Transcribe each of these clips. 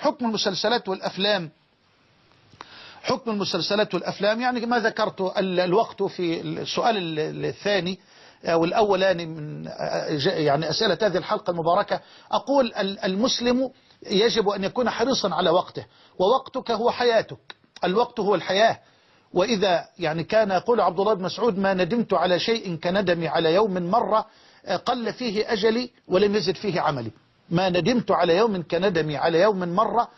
حكم المسلسلات والأفلام. حكم المسلسلات والأفلام يعني ما ذكرت ال- الوقت في السؤال ال- الثاني أو الأولاني من يعني أسئلة هذه الحلقة المباركة. أقول ال- المسلم يجب أن يكون حريصا على وقته ووقتك هو حياتك. الوقت هو الحياة. وإذا يعني كان يقول عبد الله بن مسعود ما ندمت على شيء كندمي على يوم مرة قل فيه أجلي ولم يزد فيه عملي. ما ندمت على يوم كندمي على يوم مرة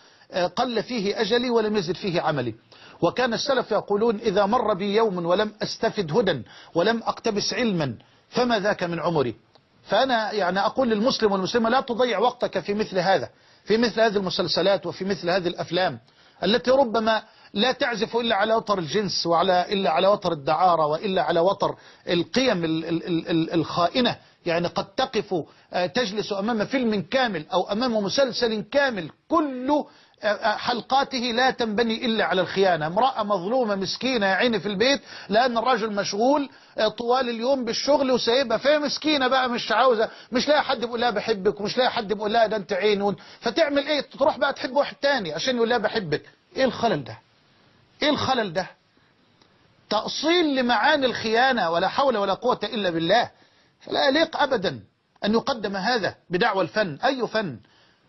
قل فيه أجلي ولم يزد فيه عملي. وكان السلف يقولون إذا مر بي يوم ولم أستفد هدى ولم أقتبس علما فما ذاك من عمري؟ فأنا يعني أقول للمسلم والمسلمة لا تضيع وقتك في مثل هذا في مثل هذه المسلسلات وفي مثل هذه الأفلام التي ربما لا تعزف إلا على وتر الجنس وعلى إلا على وتر الدعارة وإلا على وتر القيم ال- ال- ال- ال- الخائنة. يعني قد تقف آه، تجلس أمام فيلم كامل أو أمام مسلسل كامل كل آه، آه، حلقاته لا تنبني إلا على الخيانة. امرأة مظلومة مسكينة يا عيني في البيت لأن الرجل مشغول طوال اليوم بالشغل وسايبها. فهي مسكينة بقى مش عاوزة مش لاقي حد بيقول لها بحبك ومش لاقي حد بيقول لها ده أنت عين فتعمل إيه؟ تروح بقى تحب واحد تاني عشان يقول لها بحبك. إيه الخلل ده؟ إيه الخلل ده؟ تأصيل لمعاني الخيانة ولا حول ولا قوة إلا بالله. فلا يليق أبدا أن يقدم هذا بدعوى الفن. أي فن؟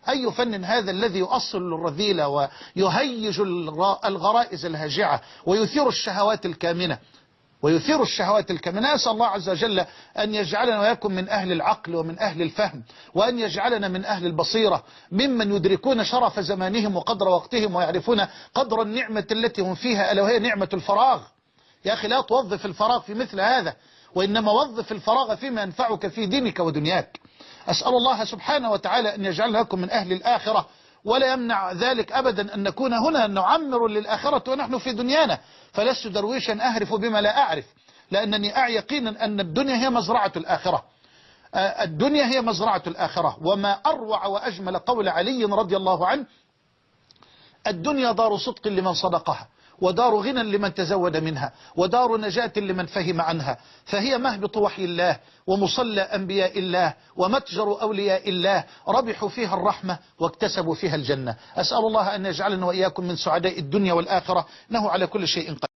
أي فن هذا الذي يؤصل الرذيلة ويهيج الغ- الغرائز الهاجعة ويثير الشهوات الكامنة؟ ويثير الشهوات الكامنة. أسأل الله عز وجل أن يجعلنا ويكن من أهل العقل ومن أهل الفهم وأن يجعلنا من أهل البصيرة ممن يدركون شرف زمانهم وقدر وقتهم ويعرفون قدر النعمة التي هم فيها ألا وهي نعمة الفراغ. يا أخي لا توظف الفراغ في مثل هذا. وإنما وظف الفراغ فيما ينفعك في دينك ودنياك. أسأل الله سبحانه وتعالى أن يجعلنا لكم من أهل الآخرة ولا يمنع ذلك أبدا أن نكون هنا نعمر للآخرة ونحن في دنيانا. فلست درويشا أهرف بما لا أعرف لأنني أعي يقينا أن الدنيا هي مزرعة الآخرة. الدنيا هي مزرعة الآخرة. وما أروع وأجمل قول علي رضي الله عنه الدنيا دار صدق لمن صدقها. ودار غنى لمن تزود منها ودار نجاة لمن فهم عنها. فهي مهبط وحي الله ومصلى أنبياء الله ومتجر أولياء الله. ربحوا فيها الرحمة واكتسبوا فيها الجنة. أسأل الله أن يجعلنا وإياكم من سعداء الدنيا والآخرة. إنه على كل شيء قدير.